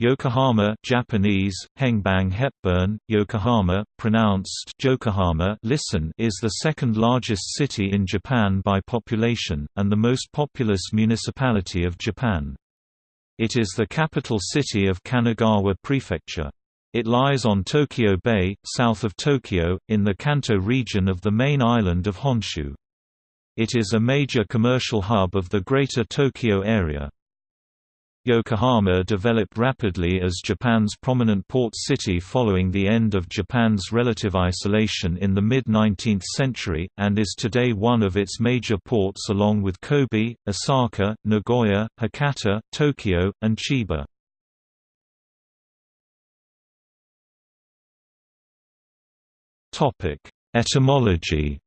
Yokohama Japanese, Hengbang Hepburn, Yokohama, pronounced Jokohama listen is the second largest city in Japan by population, and the most populous municipality of Japan. It is the capital city of Kanagawa Prefecture. It lies on Tokyo Bay, south of Tokyo, in the Kanto region of the main island of Honshu. It is a major commercial hub of the Greater Tokyo area. Yokohama developed rapidly as Japan's prominent port city following the end of Japan's relative isolation in the mid-19th century, and is today one of its major ports along with Kobe, Osaka, Nagoya, Hakata, Tokyo, and Chiba. Etymology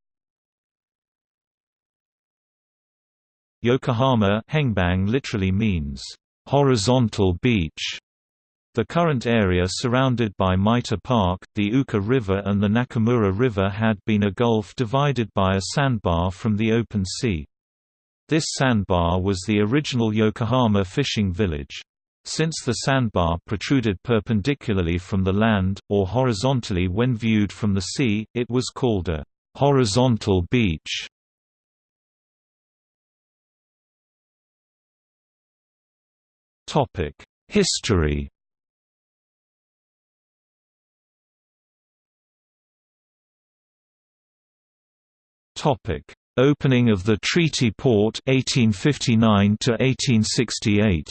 Yokohama Hengbang literally means horizontal beach. The current area surrounded by Mita Park, the Uka River and the Nakamura River had been a gulf divided by a sandbar from the open sea. This sandbar was the original Yokohama fishing village. Since the sandbar protruded perpendicularly from the land, or horizontally when viewed from the sea, it was called a horizontal beach. History Topic: Opening of the treaty port 1859 to 1868.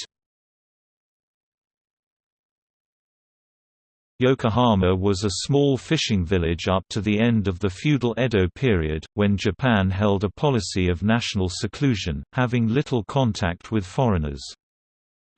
Yokohama was a small fishing village up to the end of the feudal Edo period, when Japan held a policy of national seclusion, having little contact with foreigners.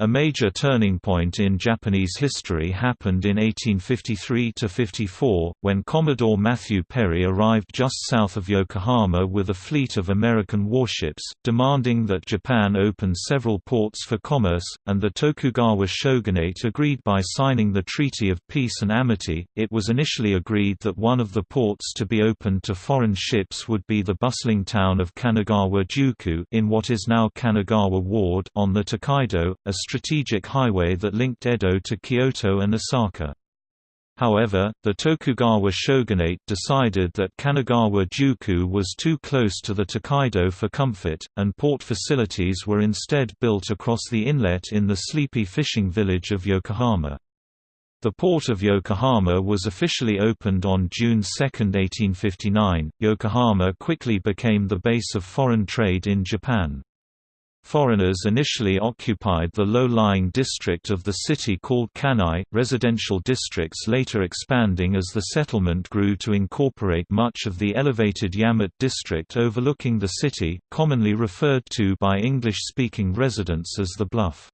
A major turning point in Japanese history happened in 1853–54, when Commodore Matthew Perry arrived just south of Yokohama with a fleet of American warships, demanding that Japan open several ports for commerce, and the Tokugawa shogunate agreed by signing the Treaty of Peace and Amity. It was initially agreed that one of the ports to be opened to foreign ships would be the bustling town of Kanagawa-juku in what is now Kanagawa Ward on the Tokaido, a strategic highway that linked Edo to Kyoto and Osaka. However, the Tokugawa shogunate decided that Kanagawa-juku was too close to the Tokaido for comfort, and port facilities were instead built across the inlet in the sleepy fishing village of Yokohama. The port of Yokohama was officially opened on June 2, 1859. Yokohama quickly became the base of foreign trade in Japan. Foreigners initially occupied the low-lying district of the city called Kannai, residential districts later expanding as the settlement grew to incorporate much of the elevated Yamate district overlooking the city, commonly referred to by English-speaking residents as the Bluff.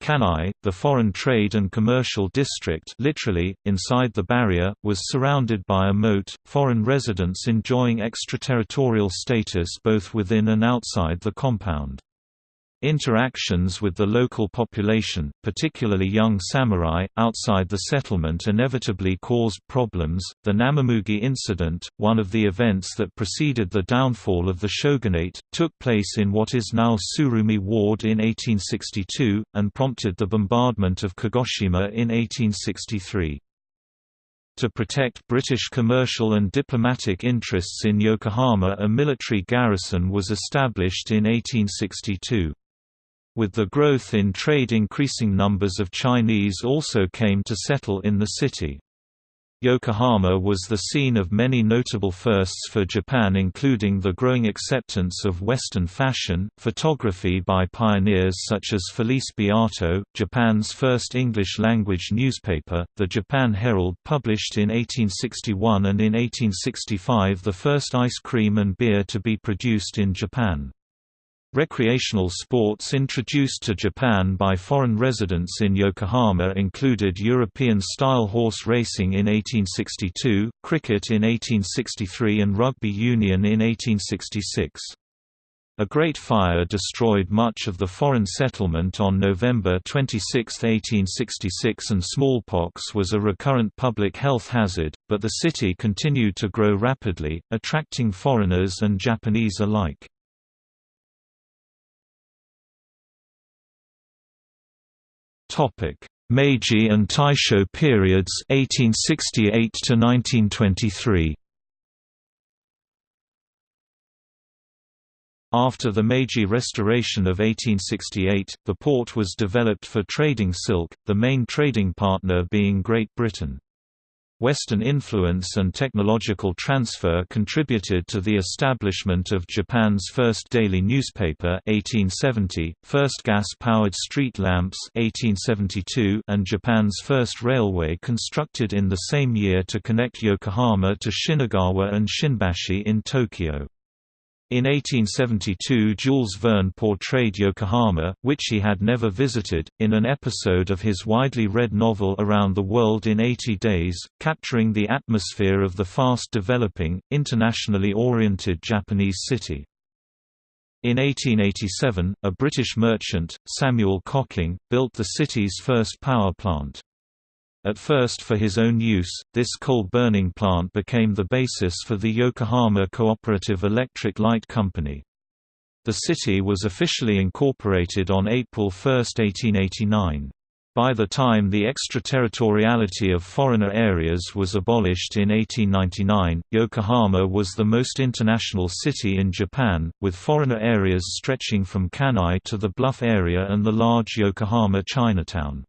Kannai, the foreign trade and commercial district literally, inside the barrier, was surrounded by a moat, foreign residents enjoying extraterritorial status both within and outside the compound. Interactions with the local population, particularly young samurai, outside the settlement inevitably caused problems. The Namamugi incident, one of the events that preceded the downfall of the shogunate, took place in what is now Tsurumi Ward in 1862, and prompted the bombardment of Kagoshima in 1863. To protect British commercial and diplomatic interests in Yokohama a military garrison was established in 1862. With the growth in trade increasing numbers of Chinese also came to settle in the city. Yokohama was the scene of many notable firsts for Japan including the growing acceptance of Western fashion, photography by pioneers such as Felice Beato, Japan's first English-language newspaper, the Japan Herald published in 1861 and in 1865 the first ice cream and beer to be produced in Japan. Recreational sports introduced to Japan by foreign residents in Yokohama included European-style horse racing in 1862, cricket in 1863 and rugby union in 1866. A Great Fire destroyed much of the foreign settlement on November 26, 1866 and smallpox was a recurrent public health hazard, but the city continued to grow rapidly, attracting foreigners and Japanese alike. Meiji and Taisho periods 1868 to 1923 After the Meiji Restoration of 1868, the port was developed for trading silk, the main trading partner being Great Britain. Western influence and technological transfer contributed to the establishment of Japan's first daily newspaper 1870, first gas-powered street lamps 1872, and Japan's first railway constructed in the same year to connect Yokohama to Shinagawa and Shinbashi in Tokyo. In 1872 Jules Verne portrayed Yokohama, which he had never visited, in an episode of his widely read novel Around the World in 80 Days, capturing the atmosphere of the fast-developing, internationally oriented Japanese city. In 1887, a British merchant, Samuel Cocking, built the city's first power plant. At first for his own use, this coal-burning plant became the basis for the Yokohama Cooperative Electric Light Company. The city was officially incorporated on April 1, 1889. By the time the extraterritoriality of foreigner areas was abolished in 1899, Yokohama was the most international city in Japan, with foreigner areas stretching from Kannai to the Bluff area and the large Yokohama Chinatown.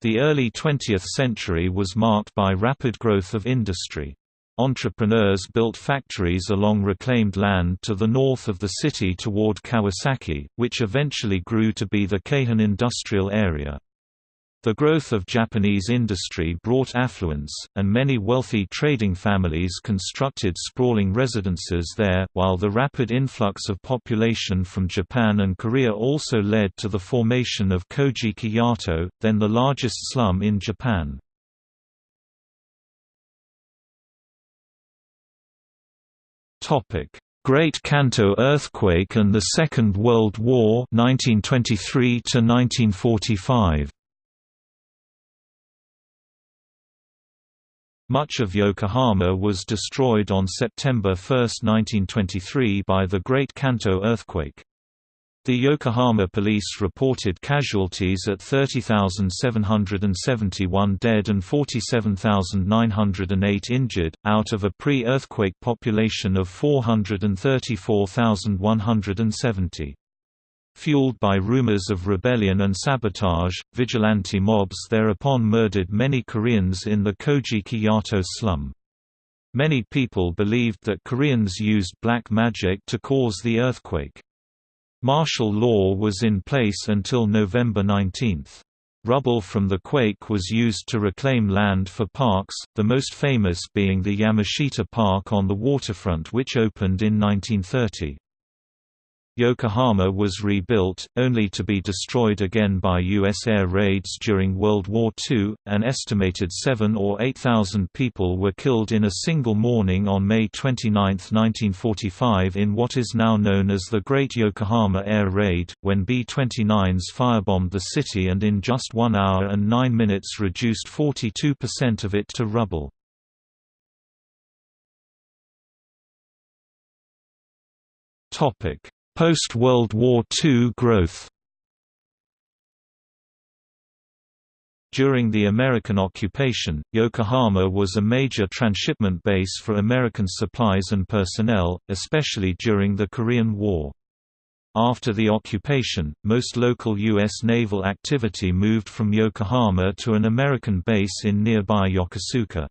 The early 20th century was marked by rapid growth of industry. Entrepreneurs built factories along reclaimed land to the north of the city toward Kawasaki, which eventually grew to be the Keihin industrial area. The growth of Japanese industry brought affluence, and many wealthy trading families constructed sprawling residences there, while the rapid influx of population from Japan and Korea also led to the formation of Kojiki-Yato, then the largest slum in Japan. Great Kanto earthquake and the Second World War 1923 1945 Much of Yokohama was destroyed on September 1, 1923 by the Great Kanto earthquake. The Yokohama police reported casualties at 30,771 dead and 47,908 injured, out of a pre-earthquake population of 434,170. Fueled by rumors of rebellion and sabotage, vigilante mobs thereupon murdered many Koreans in the Kojiki-Yato slum. Many people believed that Koreans used black magic to cause the earthquake. Martial law was in place until November 19. Rubble from the quake was used to reclaim land for parks, the most famous being the Yamashita Park on the waterfront which opened in 1930. Yokohama was rebuilt, only to be destroyed again by U.S. air raids during World War II. An estimated 7 or 8,000 people were killed in a single morning on May 29, 1945, in what is now known as the Great Yokohama Air Raid, when B 29s firebombed the city and in just one hour and nine minutes reduced 42% of it to rubble. Topic Post-World War II growth During the American occupation, Yokohama was a major transshipment base for American supplies and personnel, especially during the Korean War. After the occupation, most local U.S. naval activity moved from Yokohama to an American base in nearby Yokosuka.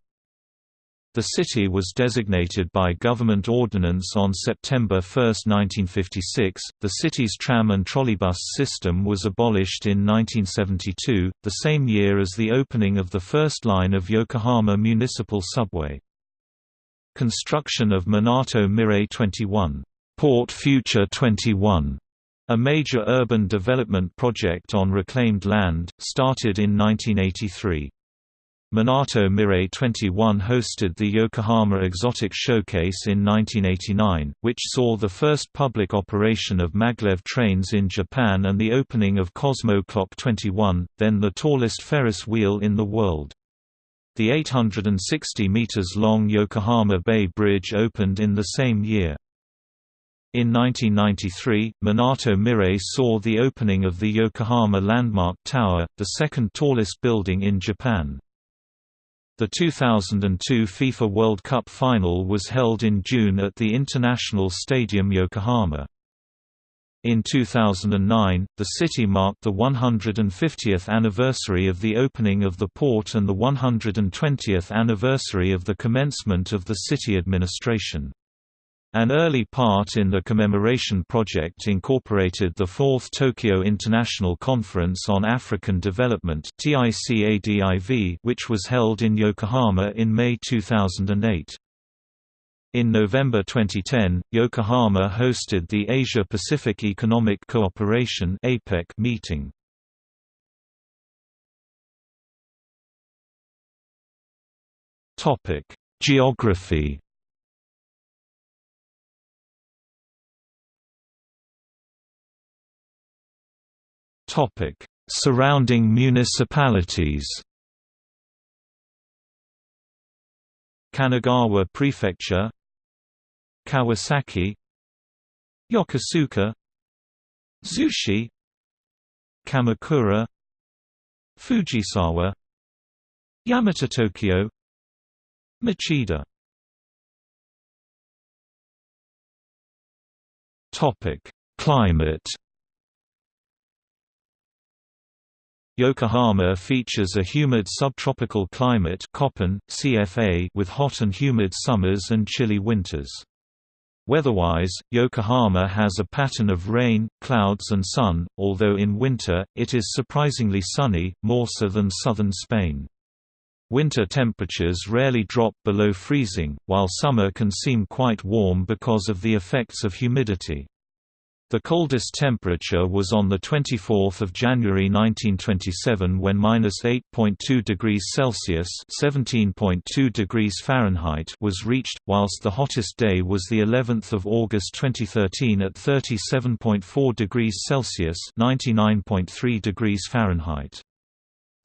The city was designated by government ordinance on September 1, 1956. The city's tram and trolleybus system was abolished in 1972, the same year as the opening of the first line of Yokohama Municipal Subway. Construction of Minato Mirai 21, Port Future 21, a major urban development project on reclaimed land, started in 1983. Minato Mirai 21 hosted the Yokohama Exotic Showcase in 1989, which saw the first public operation of maglev trains in Japan and the opening of Cosmo Clock 21, then the tallest Ferris wheel in the world. The 860 meters long Yokohama Bay Bridge opened in the same year. In 1993, Minato Mirai saw the opening of the Yokohama Landmark Tower, the second tallest building in Japan. The 2002 FIFA World Cup final was held in June at the International Stadium Yokohama. In 2009, the city marked the 150th anniversary of the opening of the port and the 120th anniversary of the commencement of the city administration. An early part in the commemoration project incorporated the Fourth Tokyo International Conference on African Development which was held in Yokohama in May 2008. In November 2010, Yokohama hosted the Asia-Pacific Economic Cooperation meeting. Geography Surrounding municipalities. Kanagawa Prefecture Kawasaki Yokosuka Zushi Kamakura Fujisawa Yamata Tokyo Machida Topic: Climate Yokohama features a humid subtropical climate CFA with hot and humid summers and chilly winters. Weatherwise, Yokohama has a pattern of rain, clouds and sun, although in winter, it is surprisingly sunny, more so than southern Spain. Winter temperatures rarely drop below freezing, while summer can seem quite warm because of the effects of humidity. The coldest temperature was on 24 January 1927 when -8.2 degrees Celsius (17.2 degrees Fahrenheit) was reached, whilst the hottest day was the 11th of August 2013 at 37.4 degrees Celsius (99.3 degrees Fahrenheit).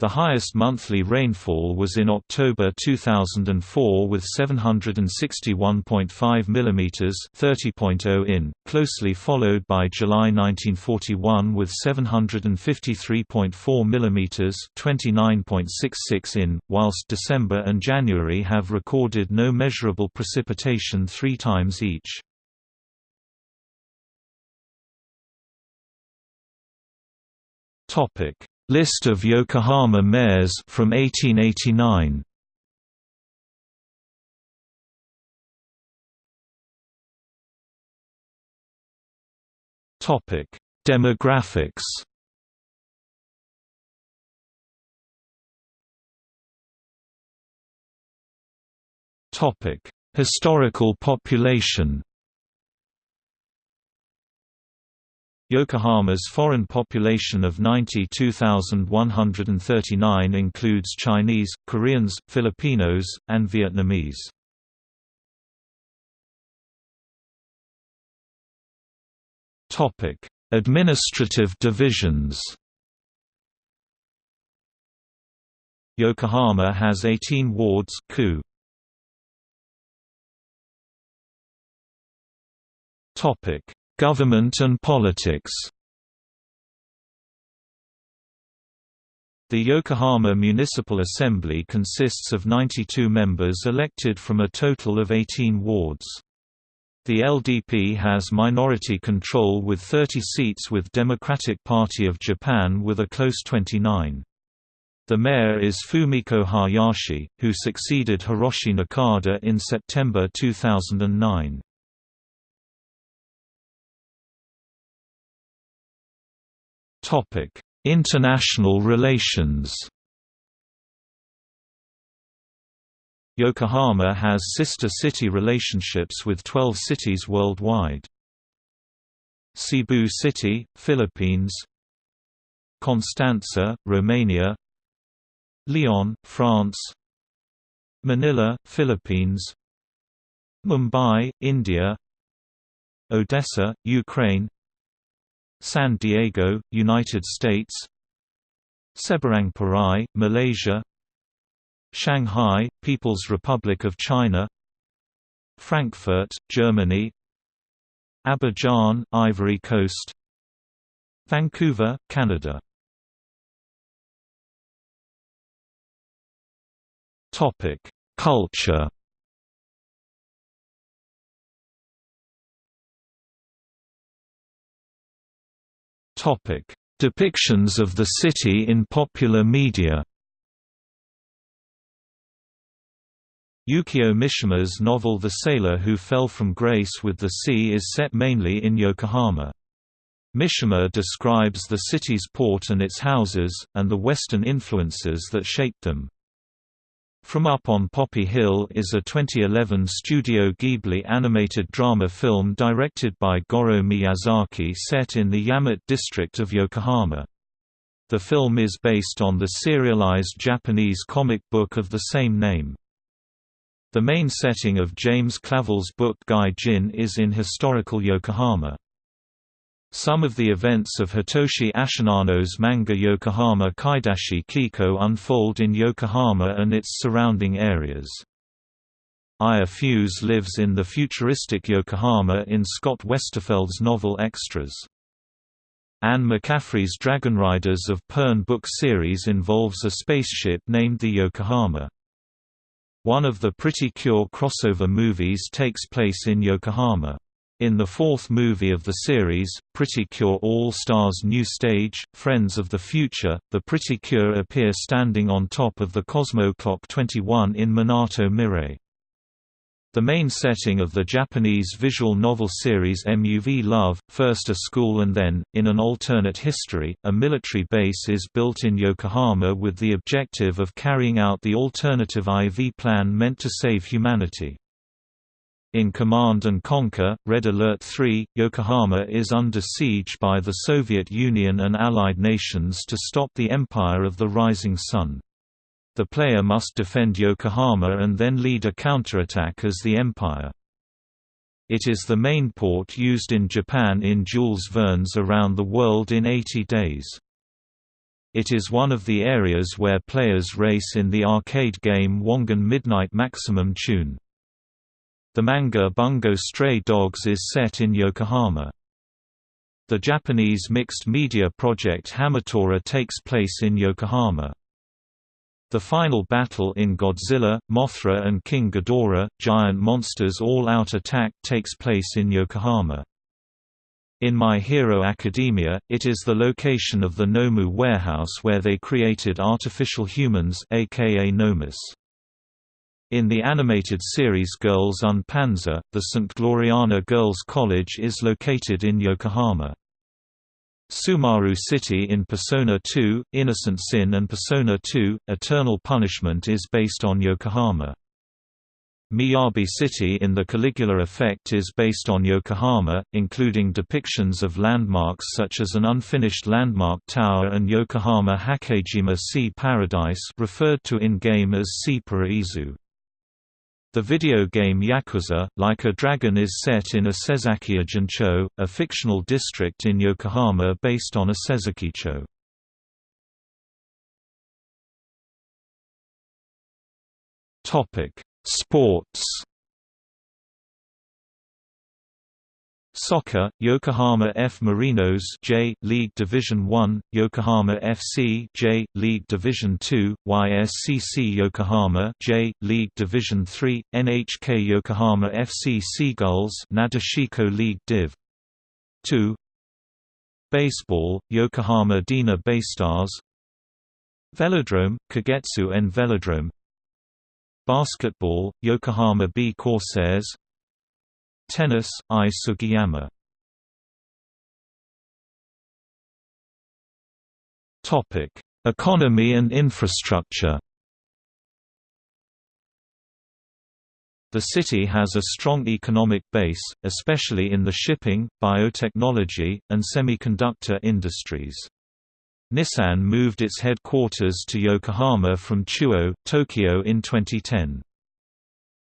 The highest monthly rainfall was in October 2004 with 761.5 mm 30.0 in, closely followed by July 1941 with 753.4 mm 29.66 in, whilst December and January have recorded no measurable precipitation three times each. Topic List of Yokohama mayors from 1889. Topic: Demographics. Topic: Historical population. Yokohama's foreign population of 92,139 includes Chinese, Koreans, Filipinos, and Vietnamese. Topic: Administrative divisions. Yokohama has 18 wards. Topic: Government and politics The Yokohama Municipal Assembly consists of 92 members elected from a total of 18 wards. The LDP has minority control with 30 seats with Democratic Party of Japan with a close 29. The mayor is Fumiko Hayashi, who succeeded Hiroshi Nakada in September 2009. International relations. Yokohama has sister city relationships with 12 cities worldwide. Cebu City, Philippines. Constanza, Romania. Lyon, France. Manila, Philippines. Mumbai, India. Odessa, Ukraine San Diego, United States. Seberang Perai, Malaysia. Shanghai, People's Republic of China. Frankfurt, Germany. Abidjan, Ivory Coast. Vancouver, Canada. Culture Depictions of the city in popular media Yukio Mishima's novel The Sailor Who Fell from Grace with the Sea is set mainly in Yokohama. Mishima describes the city's port and its houses, and the Western influences that shaped them. From Up on Poppy Hill is a 2011 Studio Ghibli animated drama film directed by Goro Miyazaki set in the Yamate district of Yokohama. The film is based on the serialized Japanese comic book of the same name. The main setting of James Clavell's book Gai Jin is in historical Yokohama. Some of the events of Hitoshi Ashinano's manga Yokohama Kaidashi Kiko unfold in Yokohama and its surrounding areas. Aya Fuse lives in the futuristic Yokohama in Scott Westerfeld's novel Extras. Anne McCaffrey's Dragon Riders of Pern book series involves a spaceship named the Yokohama. One of the Pretty Cure crossover movies takes place in Yokohama. In the fourth movie of the series, Pretty Cure All-Stars New Stage, Friends of the Future, the Pretty Cure appear standing on top of the Cosmo Clock 21 in Minato Mirai. The main setting of the Japanese visual novel series MUV Love, first a school and then, in an alternate history, a military base is built in Yokohama with the objective of carrying out the alternative IV plan meant to save humanity. In Command and Conquer, Red Alert 3, Yokohama is under siege by the Soviet Union and Allied nations to stop the Empire of the Rising Sun. The player must defend Yokohama and then lead a counterattack as the Empire. It is the main port used in Japan in Jules Verne's Around the World in 80 Days. It is one of the areas where players race in the arcade game Wangan Midnight Maximum Tune. The manga Bungo Stray Dogs is set in Yokohama. The Japanese mixed media project Hamatora takes place in Yokohama. The final battle in Godzilla, Mothra and King Ghidorah, Giant Monsters All-Out Attack takes place in Yokohama. In My Hero Academia, it is the location of the Nomu warehouse where they created artificial humans aka Nomus. In the animated series Girls und Panzer, the St. Gloriana Girls' College is located in Yokohama. Sumaru City in Persona 2, Innocent Sin and Persona 2, Eternal Punishment is based on Yokohama. Miyabi City in the Caligula Effect is based on Yokohama, including depictions of landmarks such as an unfinished landmark tower and Yokohama Hakejima Sea Paradise referred to in-game as Sea Paraisu. The video game Yakuza, Like a Dragon is set in a Sezakiya a fictional district in Yokohama based on a Sezakicho. Sports Soccer, Yokohama F Marinos J League Division 1, Yokohama FC J League Division 2, YSCC Yokohama J League Division 3, NHK Yokohama FC Seagulls Nadeshiko League Div. 2 Baseball, Yokohama DeNA Baystars. Velodrome, Kagetsu N Velodrome. Basketball, Yokohama B Corsairs Tennis, Ai Sugiyama Economy and infrastructure The city has a strong economic base, especially in the shipping, biotechnology, and semiconductor industries. Nissan moved its headquarters to Yokohama from Chuo, Tokyo in 2010.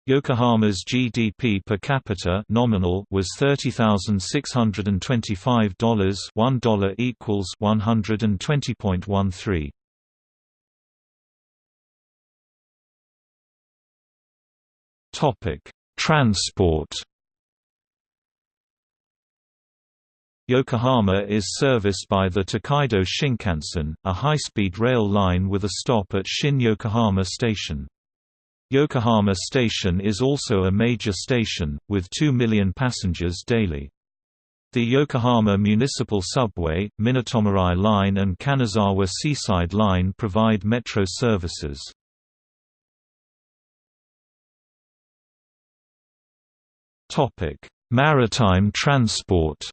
Yokohama's GDP per capita nominal was $30,625 $1 equals 120.13. Topic: Transport Yokohama is serviced by the Tokaido Shinkansen, a high-speed rail line with a stop at Shin Yokohama Station. Yokohama Station is also a major station, with 2 million passengers daily. The Yokohama Municipal Subway, Minatomirai Line and Kanazawa Seaside Line provide metro services. Maritime transport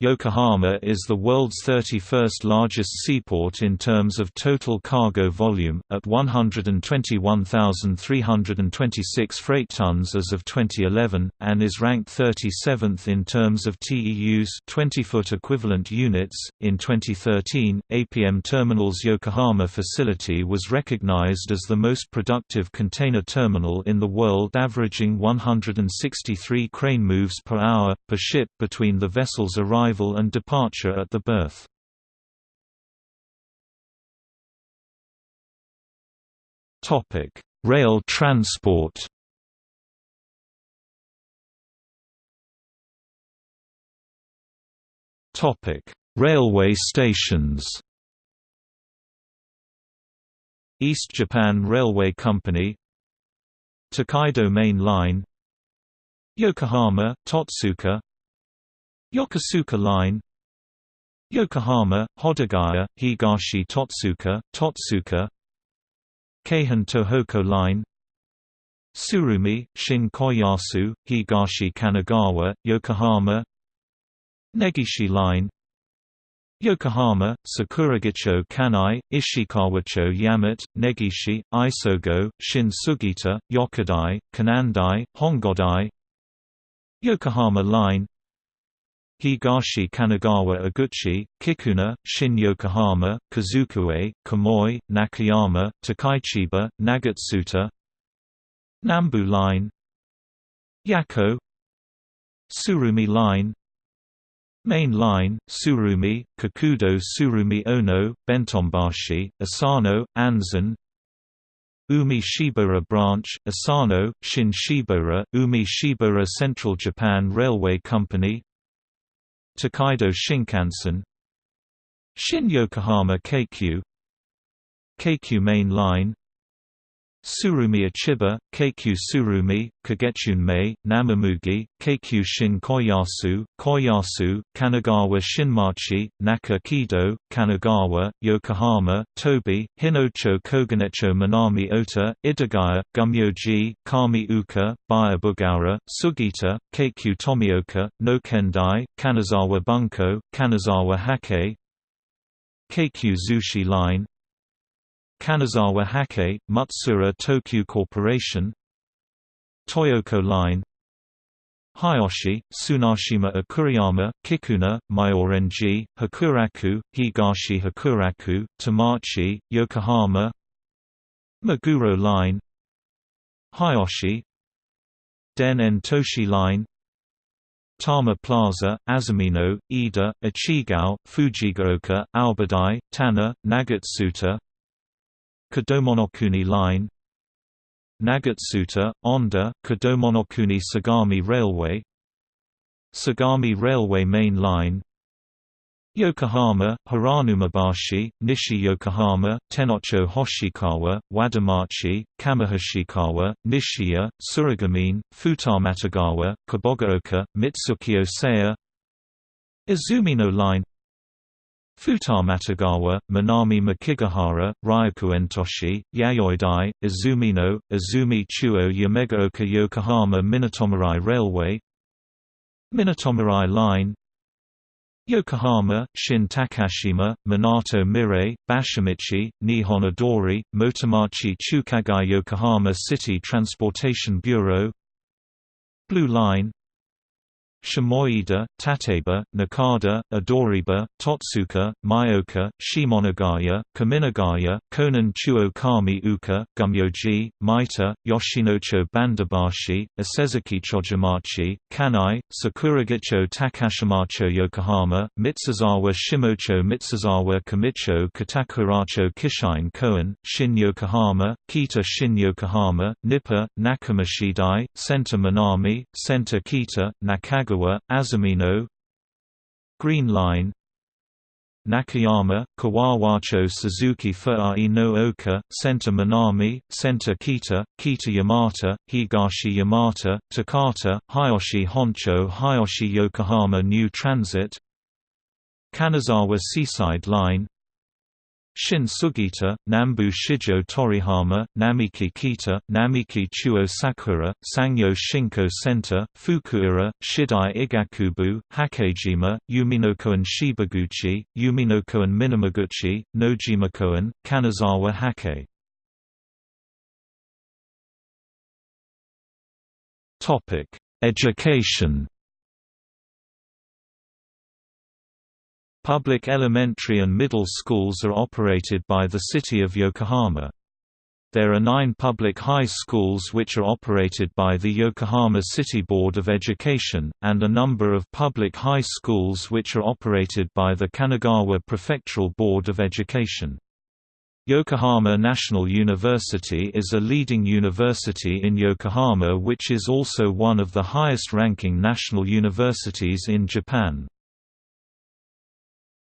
Yokohama is the world's 31st largest seaport in terms of total cargo volume, at 121,326 freight tons as of 2011, and is ranked 37th in terms of TEUs 20-foot equivalent units. In 2013, APM Terminal's Yokohama facility was recognized as the most productive container terminal in the world averaging 163 crane moves per hour, per ship between the vessel's arrival arrival and departure at the. Topic: Rail transport Topic Railway stations East Japan Railway Company Tokaido Main Line Yokohama, Totsuka Yokosuka Line. Yokohama, Hodogaya, Higashi Totsuka, Totsuka. Keihin Tohoku Line. Tsurumi, Shin Koyasu, Higashi Kanagawa, Yokohama. Negishi Line. Yokohama, Sakuragicho Kannai, Ishikawacho Yamate, Negishi, Isogo, Shin Sugita, Yokodai, Kanandai, Hongodai. Yokohama Line Higashi Kanagawa Oguchi, Kikuna, Shin Yokohama, Kazukue, Kamoi, Nakayama, Takaichiba, Nagatsuta Nambu Line Yako Tsurumi Line Main Line, Tsurumi, Kakudo Tsurumi Ono, Bentonbashi, Asano, Anzen Umi Shibaura Branch, Asano, Shin Shibaura, Umi Shibaura Central Japan Railway Company Tokaido Shinkansen Shin Yokohama Keikyu Keikyu Main Line Tsurumi Achiba, Keikyu Tsurumi, Kagechun Mei, Namamugi, Keikyu Shin Koyasu, Koyasu, Kanagawa Shinmachi, Naka Kido, Kanagawa, Yokohama, Tobi, Hinocho Koganecho Minami Ota, Idagaya, Gumyoji, Kami Uka, Buyabugara, Sugita, Keikyu Tomioka, Nokendai, Kanazawa Bunko, Kanazawa Hake, Keikyu Zushi Line, Kanazawa Hake, Mutsura Tokyu Corporation Toyoko Line Hiyoshi, Tsunashima Akuriyama, Kikuna, Myorenji, Hakuraku, Higashi Hakuraku, Tamachi, Yokohama Meguro Line Hiyoshi Den En Toshi Line Tama Plaza, Azumino, Ida, Ichigao, Fujigaoka, Aobadai, Tana, Nagatsuta Kodomonokuni Line Nagatsuta, Onda, Kodomonokuni Sagami Railway Sagami Railway Main Line Yokohama, Hiranumabashi, Nishi Yokohama, Tenocho Hoshikawa, Wadamachi, Kamihashikawa, Nishiya, Tsurugamine, Futamatagawa, Kabogaoka, Mitsuki Osea Izumino Line Futamatagawa, Minami Makigahara, Ryakuentoshi, Yayoidai, Izumino, Izumi Chuo Yamegaoka Yokohama Minatomirai Railway Minatomirai Line Yokohama, Shin Takashima, Minato Mirai, Bashimichi, Nihon Odori, Motomachi Chukagai Yokohama City Transportation Bureau Blue Line Shimoida, Tateba, Nakada, Adoriba, Totsuka, Myoka, Shimonagaya, Kaminagaya, Konan Chuo Kami Uka, Gumyoji, Maita, Yoshinocho Bandabashi, Isezuki Chojimachi, Kannai, Sakuragicho Takashimacho Yokohama, Mitsuzawa Shimocho Mitsuzawa Kamicho Katakuracho Kishine Koen, Shin Yokohama, Kita Shin Yokohama, Nippa, Nakamashidai, Senta Minami, Senta Kita, Nakaga Kagawa, Azumino Green Line Nakayama, Kawawacho Suzuki Fuai no Oka, Center Minami, Center Kita, Kita Yamata, Higashi Yamata, Takata, Hiyoshi Honcho Hiyoshi Yokohama New Transit Kanazawa Seaside Line Shin Sugita, Nambu Shijo Torihama, Namiki Kita, Namiki Chuo Sakura, Sangyo Shinko Center, Fukuura, Shidai Igakubu, Hakejima, Yuminokoen Shibaguchi, Yuminokoen Minamaguchi, Nojimakoen, Kanazawa Hake. Education Public elementary and middle schools are operated by the City of Yokohama. There are nine public high schools which are operated by the Yokohama City Board of Education, and a number of public high schools which are operated by the Kanagawa Prefectural Board of Education. Yokohama National University is a leading university in Yokohama which is also one of the highest-ranking national universities in Japan.